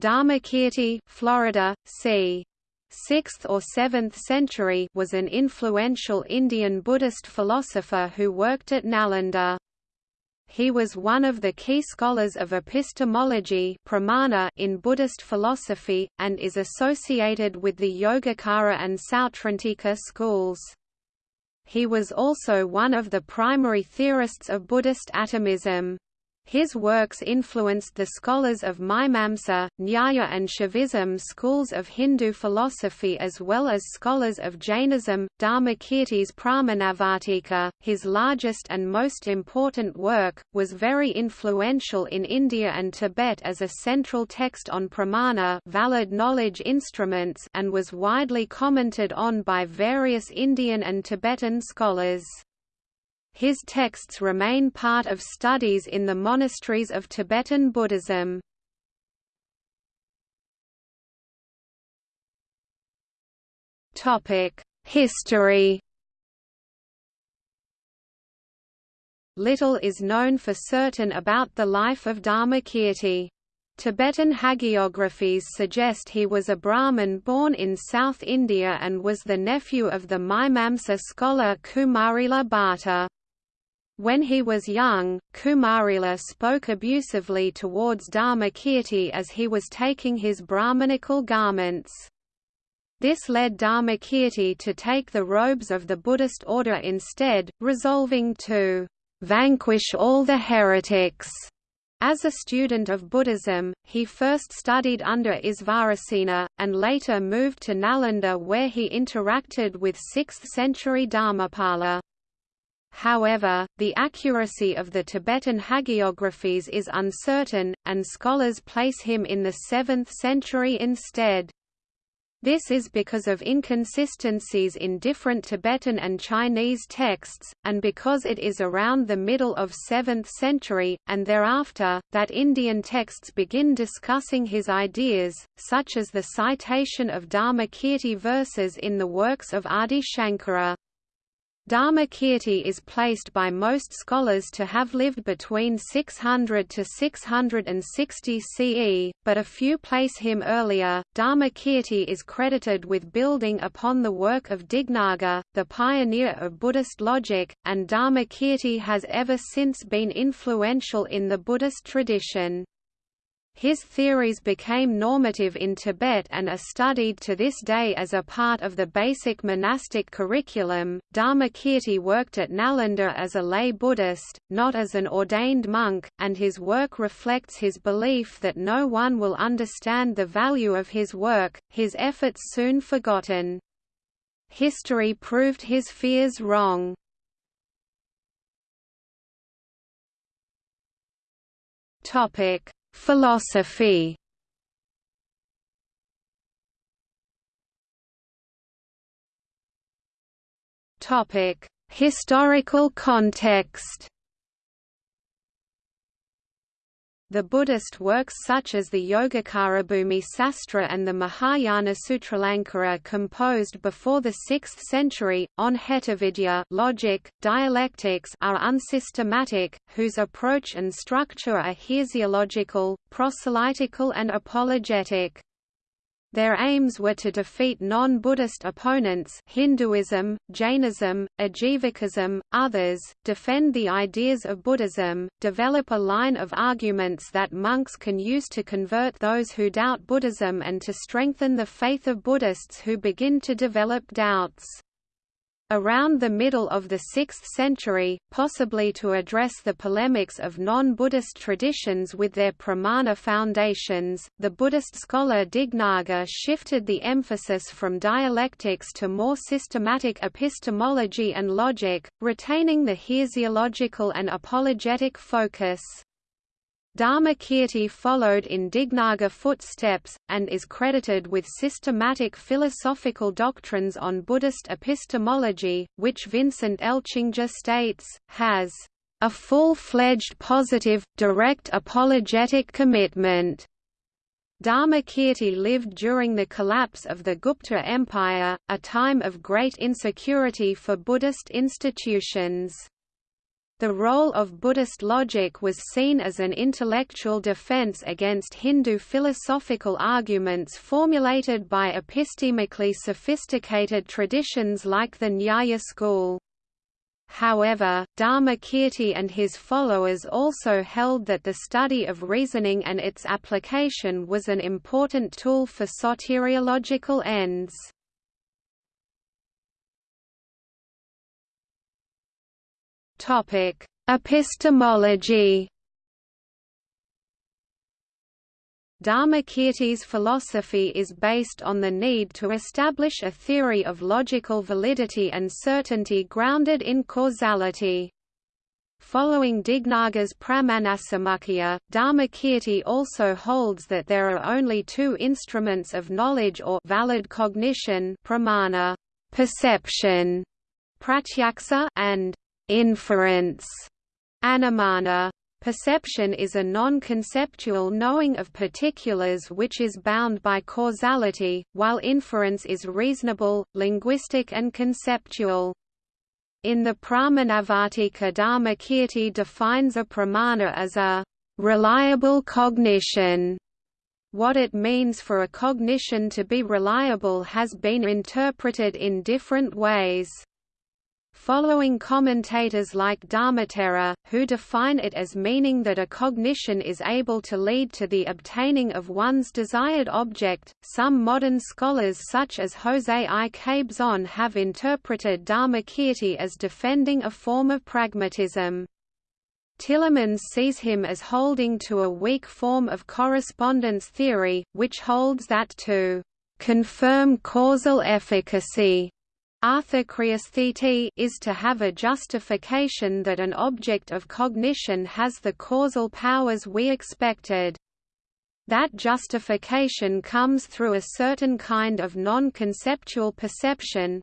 Dharmakirti, Florida, c. 6th or 7th century was an influential Indian Buddhist philosopher who worked at Nalanda. He was one of the key scholars of epistemology pramana in Buddhist philosophy, and is associated with the Yogacara and Sautrantika schools. He was also one of the primary theorists of Buddhist atomism. His works influenced the scholars of Mimamsa, Nyaya and Shaivism schools of Hindu philosophy as well as scholars of Jainism. Dharmakirti's Pramanavartika, his largest and most important work, was very influential in India and Tibet as a central text on pramana valid knowledge instruments and was widely commented on by various Indian and Tibetan scholars. His texts remain part of studies in the monasteries of Tibetan Buddhism. History Little is known for certain about the life of Dharmakirti. Tibetan hagiographies suggest he was a Brahmin born in South India and was the nephew of the Mimamsa scholar Kumarila Bhatta. When he was young, Kumarila spoke abusively towards Dharmakirti as he was taking his Brahmanical garments. This led Dharmakirti to take the robes of the Buddhist order instead, resolving to vanquish all the heretics. As a student of Buddhism, he first studied under Isvarasena, and later moved to Nalanda where he interacted with 6th-century Dharmapala. However, the accuracy of the Tibetan hagiographies is uncertain, and scholars place him in the 7th century instead. This is because of inconsistencies in different Tibetan and Chinese texts, and because it is around the middle of 7th century, and thereafter, that Indian texts begin discussing his ideas, such as the citation of Dharmakirti verses in the works of Adi Shankara. Dharmakirti is placed by most scholars to have lived between 600 to 660 CE, but a few place him earlier. Dharmakirti is credited with building upon the work of Dignaga, the pioneer of Buddhist logic, and Dharmakirti has ever since been influential in the Buddhist tradition. His theories became normative in Tibet and are studied to this day as a part of the basic monastic curriculum. Dharmakirti worked at Nalanda as a lay Buddhist, not as an ordained monk, and his work reflects his belief that no one will understand the value of his work, his efforts soon forgotten. History proved his fears wrong. Topic Philosophy Topic: Historical context. The Buddhist works such as the Yogacarabhumi Sastra and the Mahayana Sutralankara composed before the 6th century, on hetuvidya logic, dialectics are unsystematic, whose approach and structure are heresiological, proselytical and apologetic. Their aims were to defeat non-Buddhist opponents Hinduism, Jainism, Ajivikism, others, defend the ideas of Buddhism, develop a line of arguments that monks can use to convert those who doubt Buddhism and to strengthen the faith of Buddhists who begin to develop doubts. Around the middle of the 6th century, possibly to address the polemics of non-Buddhist traditions with their pramana foundations, the Buddhist scholar Dignaga shifted the emphasis from dialectics to more systematic epistemology and logic, retaining the heresiological and apologetic focus. Dharmakirti followed in Dignaga footsteps, and is credited with systematic philosophical doctrines on Buddhist epistemology, which Vincent Elchinger states, has a full-fledged positive, direct apologetic commitment. Dharmakirti lived during the collapse of the Gupta Empire, a time of great insecurity for Buddhist institutions. The role of Buddhist logic was seen as an intellectual defense against Hindu philosophical arguments formulated by epistemically sophisticated traditions like the Nyaya school. However, Dharmakirti and his followers also held that the study of reasoning and its application was an important tool for soteriological ends. Topic: Epistemology. Dharmakirti's philosophy is based on the need to establish a theory of logical validity and certainty grounded in causality. Following Dignaga's Pramanasamuccaya, Dharmakirti also holds that there are only two instruments of knowledge or valid cognition pramana, perception, pratyaksa, and Inference Anumana Perception is a non-conceptual knowing of particulars which is bound by causality, while inference is reasonable, linguistic and conceptual. In the Pramanavartika Dharmakirti defines a pramana as a reliable cognition. What it means for a cognition to be reliable has been interpreted in different ways. Following commentators like Dharmottara, who define it as meaning that a cognition is able to lead to the obtaining of one's desired object, some modern scholars such as José I. Cabezon have interpreted Dharmakirti as defending a form of pragmatism. Tillemans sees him as holding to a weak form of correspondence theory, which holds that to confirm causal efficacy is to have a justification that an object of cognition has the causal powers we expected. That justification comes through a certain kind of non-conceptual perception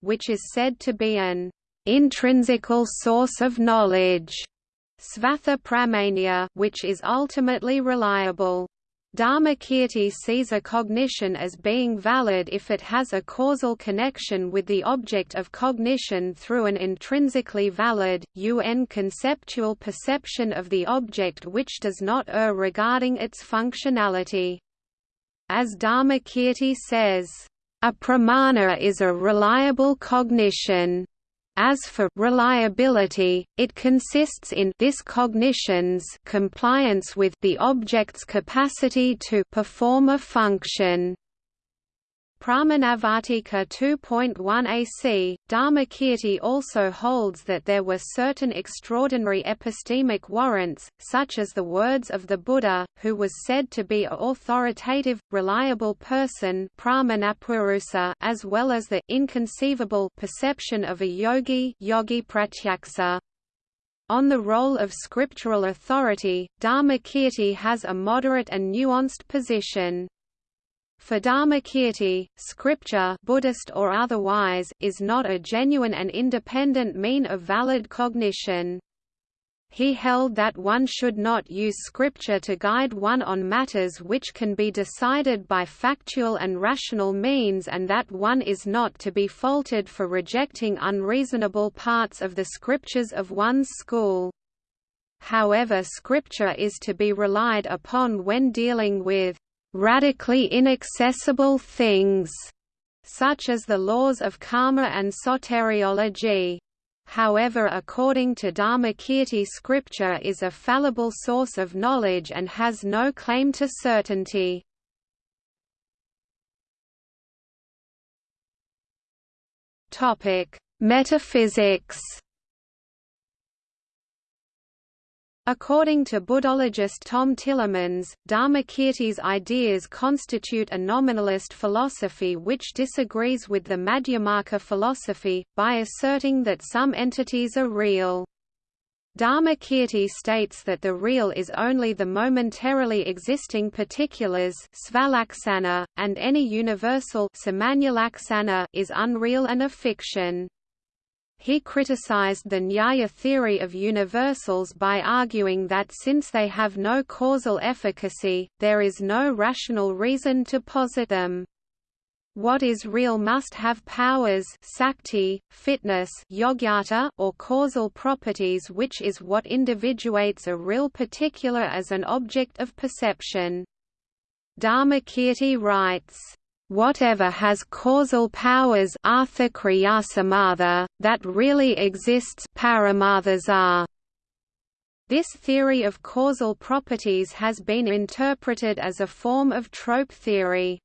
which is said to be an intrinsical source of knowledge, which is ultimately reliable. Dharmakirti sees a cognition as being valid if it has a causal connection with the object of cognition through an intrinsically valid, un conceptual perception of the object which does not err regarding its functionality. As Dharmakirti says, a pramana is a reliable cognition. As for reliability, it consists in this cognition's compliance with the object's capacity to perform a function. Pramanavartika 2.1 AC, Dharmakirti also holds that there were certain extraordinary epistemic warrants, such as the words of the Buddha, who was said to be a authoritative, reliable person as well as the inconceivable perception of a yogi, yogi pratyaksa. On the role of scriptural authority, Dharmakirti has a moderate and nuanced position. For Dharmakirti, scripture Buddhist or otherwise, is not a genuine and independent mean of valid cognition. He held that one should not use scripture to guide one on matters which can be decided by factual and rational means and that one is not to be faulted for rejecting unreasonable parts of the scriptures of one's school. However scripture is to be relied upon when dealing with radically inaccessible things, such as the laws of karma and soteriology. However according to Dharmakirti scripture is a fallible source of knowledge and has no claim to certainty. Metaphysics According to Buddhologist Tom Tillemans, Dharmakirti's ideas constitute a nominalist philosophy which disagrees with the Madhyamaka philosophy, by asserting that some entities are real. Dharmakirti states that the real is only the momentarily existing particulars and any universal is unreal and a fiction. He criticized the Nyaya theory of universals by arguing that since they have no causal efficacy, there is no rational reason to posit them. What is real must have powers sakti, fitness yogyata, or causal properties which is what individuates a real particular as an object of perception. Dharmakirti writes, Whatever has causal powers that really exists are. This theory of causal properties has been interpreted as a form of trope theory.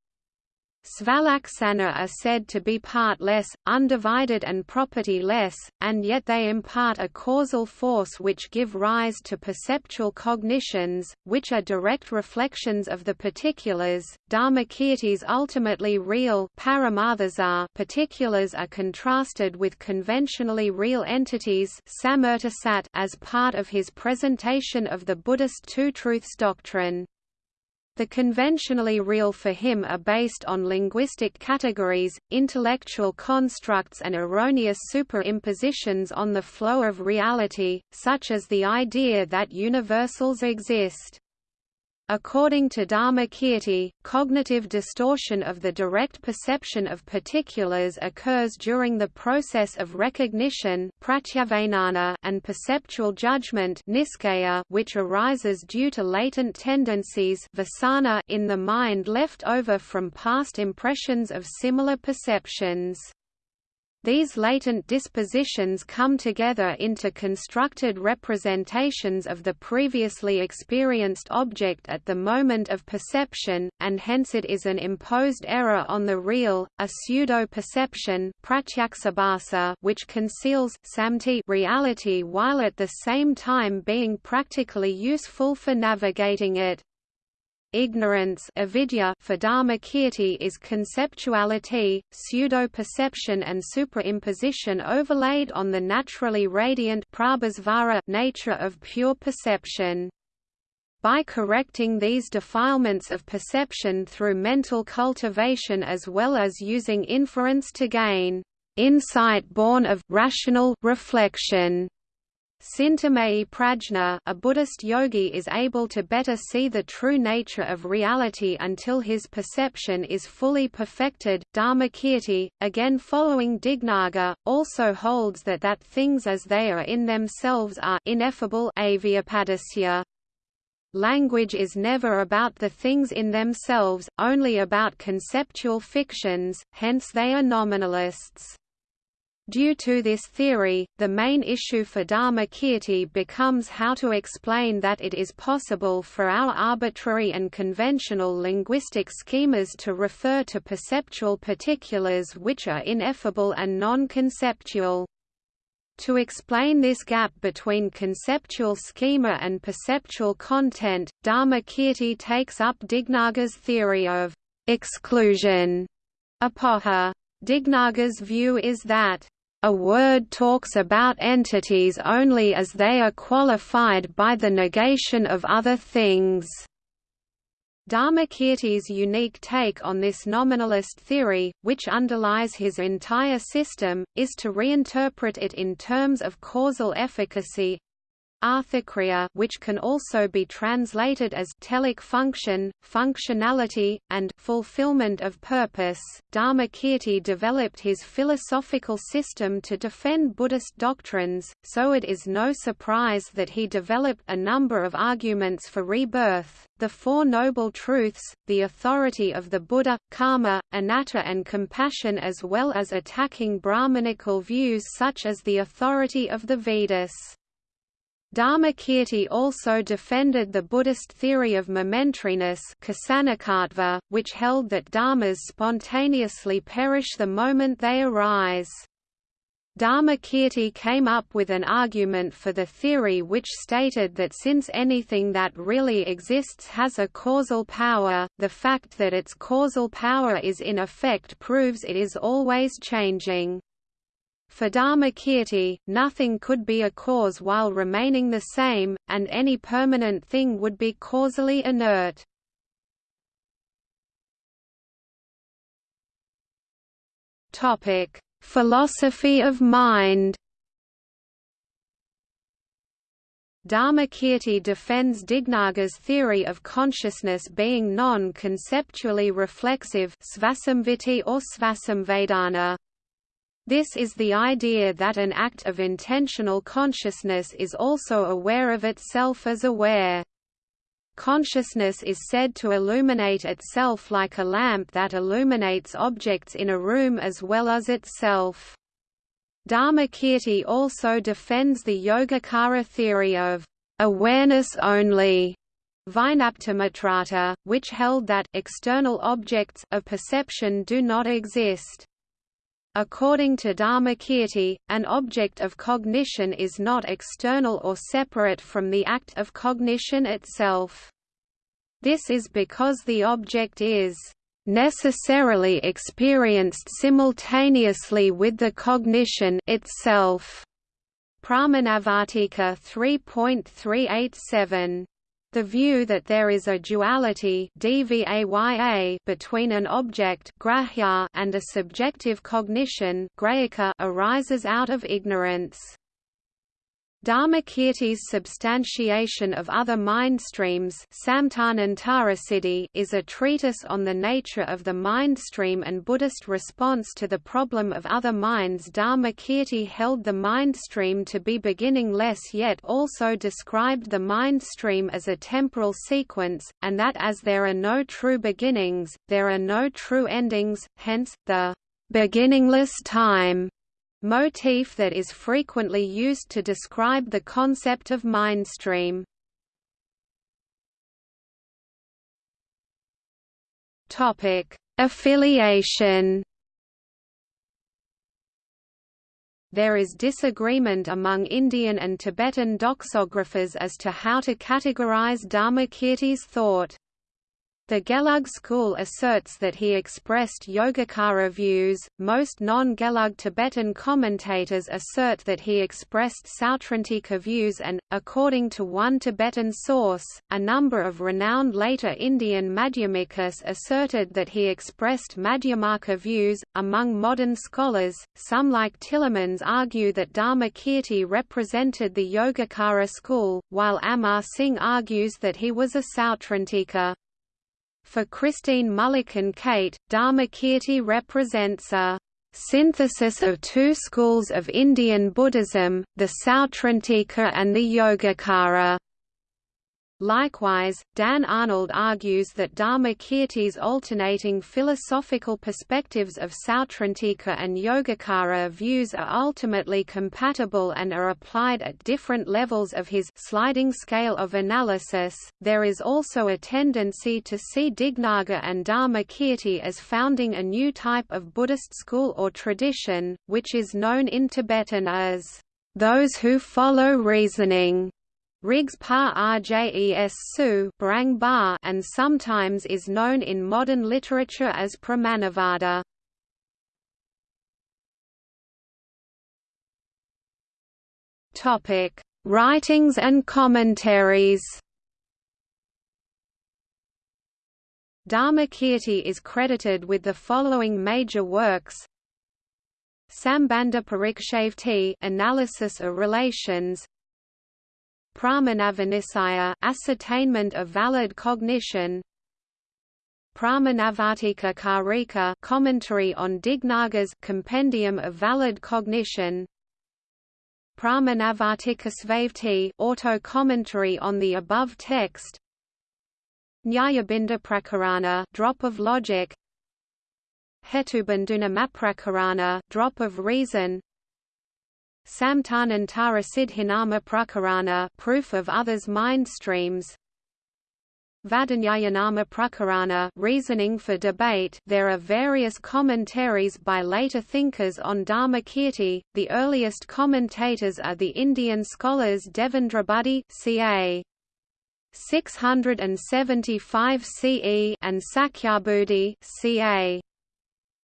Svalaksana are said to be part-less, undivided and property-less, and yet they impart a causal force which give rise to perceptual cognitions, which are direct reflections of the particulars. Dharmakirti's ultimately real particulars are contrasted with conventionally real entities as part of his presentation of the Buddhist two-truths doctrine. The conventionally real for him are based on linguistic categories, intellectual constructs and erroneous superimpositions on the flow of reality, such as the idea that universals exist. According to Dharmakirti, cognitive distortion of the direct perception of particulars occurs during the process of recognition and perceptual judgment which arises due to latent tendencies in the mind left over from past impressions of similar perceptions. These latent dispositions come together into constructed representations of the previously experienced object at the moment of perception, and hence it is an imposed error on the real, a pseudo-perception which conceals reality while at the same time being practically useful for navigating it. Ignorance avidya for Dharmakirti is conceptuality, pseudo-perception and superimposition overlaid on the naturally radiant nature of pure perception. By correcting these defilements of perception through mental cultivation as well as using inference to gain insight born of rational reflection Cintamaya prajna a Buddhist yogi is able to better see the true nature of reality until his perception is fully perfected. Dharmakirti, again following Dignaga, also holds that that things as they are in themselves are ineffable Language is never about the things in themselves, only about conceptual fictions, hence they are nominalists. Due to this theory, the main issue for Dharmakirti becomes how to explain that it is possible for our arbitrary and conventional linguistic schemas to refer to perceptual particulars which are ineffable and non-conceptual. To explain this gap between conceptual schema and perceptual content, Dharmakirti takes up Dignaga's theory of exclusion. Apoha. Dignaga's view is that a word talks about entities only as they are qualified by the negation of other things. Dharmakirti's unique take on this nominalist theory, which underlies his entire system, is to reinterpret it in terms of causal efficacy, Arthakriya which can also be translated as telic function, functionality, and fulfillment of purpose. Dharmakirti developed his philosophical system to defend Buddhist doctrines, so it is no surprise that he developed a number of arguments for rebirth, the Four Noble Truths, the authority of the Buddha, karma, anatta and compassion as well as attacking Brahmanical views such as the authority of the Vedas. Dharmakirti also defended the Buddhist theory of momentariness which held that dharmas spontaneously perish the moment they arise. Dharmakirti came up with an argument for the theory which stated that since anything that really exists has a causal power, the fact that its causal power is in effect proves it is always changing. For Dharmakirti, nothing could be a cause while remaining the same, and any permanent thing would be causally inert. Philosophy of mind Dharmakirti defends Dignaga's theory of consciousness being non-conceptually reflexive svasamvitti or svasamvedana. This is the idea that an act of intentional consciousness is also aware of itself as aware. Consciousness is said to illuminate itself like a lamp that illuminates objects in a room as well as itself. Dharmakirti also defends the Yogacara theory of awareness only Vijnaptimatrata, which held that external objects of perception do not exist. According to Dharmakirti, an object of cognition is not external or separate from the act of cognition itself. This is because the object is necessarily experienced simultaneously with the cognition itself. Pramanavartika 3.387 the view that there is a duality between an object and a subjective cognition arises out of ignorance. Dharmakirti's substantiation of other mind streams is a treatise on the nature of the mind stream and Buddhist response to the problem of other minds. Dharmakirti held the mind stream to be beginningless yet also described the mind stream as a temporal sequence, and that as there are no true beginnings, there are no true endings, hence, the beginningless time motif that is frequently used to describe the concept of mindstream. Topic: Affiliation. There is disagreement among Indian and Tibetan doxographers as to how to categorize Dharmakirti's thought. The Gelug school asserts that he expressed Yogacara views, most non-Gelug Tibetan commentators assert that he expressed Sautrantika views and, according to one Tibetan source, a number of renowned later Indian Madhyamikas asserted that he expressed Madhyamaka views. Among modern scholars, some like Tillemans argue that Dharmakirti represented the Yogacara school, while Amar Singh argues that he was a Sautrantika. For Christine Mullikin-Keyt, Dharmakirti represents a synthesis of two schools of Indian Buddhism, the Sautrantika and the Yogacara. Likewise, Dan Arnold argues that Dharmakirti's alternating philosophical perspectives of Sautrantika and Yogacara views are ultimately compatible and are applied at different levels of his sliding scale of analysis. There is also a tendency to see Dignaga and Dharmakirti as founding a new type of Buddhist school or tradition, which is known in Tibetan as those who follow reasoning. Riggs pa rjes su and sometimes is known in modern literature as Pramanavada. Topic: Writings and commentaries. Dharmakirti is credited with the following major works: Sambandha Parikshevti, Analysis of Relations, Pramanaviniscaya ascertainment of valid cognition. Pramanavartika Karika commentary on Dignaga's compendium of valid cognition. Pramanavartika Svavrtti auto commentary on the above text. Nyayabindu Prakarana drop of logic. Hetubandhuna Maprakarana drop of reason Samtanantara Siddhinama Prakarana proof of others' mind streams Vadanyayanama Prakarana reasoning for debate there are various commentaries by later thinkers on Dharmakirti, the earliest commentators are the Indian scholars Devendrabuddhi ca. 675 CE and Sakyabuddhi ca.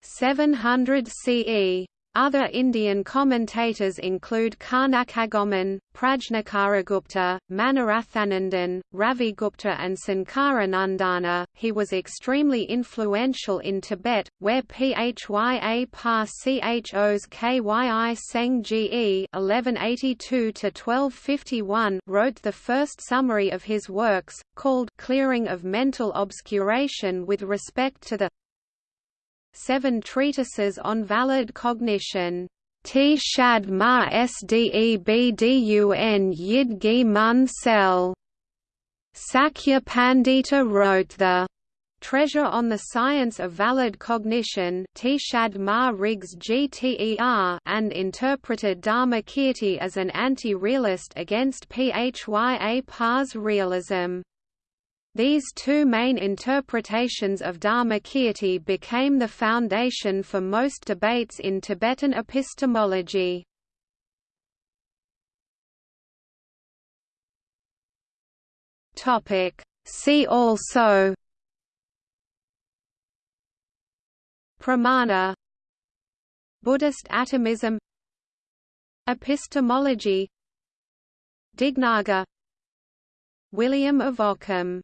700 CE. Other Indian commentators include Karnakagomin, Prajnakaragupta, Manorathanandin, Ravigupta and Sankaranandana. he was extremely influential in Tibet, where Phya Pa Chos Kyi Seng Ge wrote the first summary of his works, called Clearing of Mental Obscuration with respect to the Seven Treatises on Valid Cognition. T shad ma sdebdun yid gi mun sel. Sakya Pandita wrote the Treasure on the Science of Valid Cognition and interpreted Dharmakirti as an anti-realist against Phya Pa's realism. These two main interpretations of Dharmakirti became the foundation for most debates in Tibetan epistemology. See also. Pramana. Buddhist atomism. Epistemology. Dignaga. William of Ockham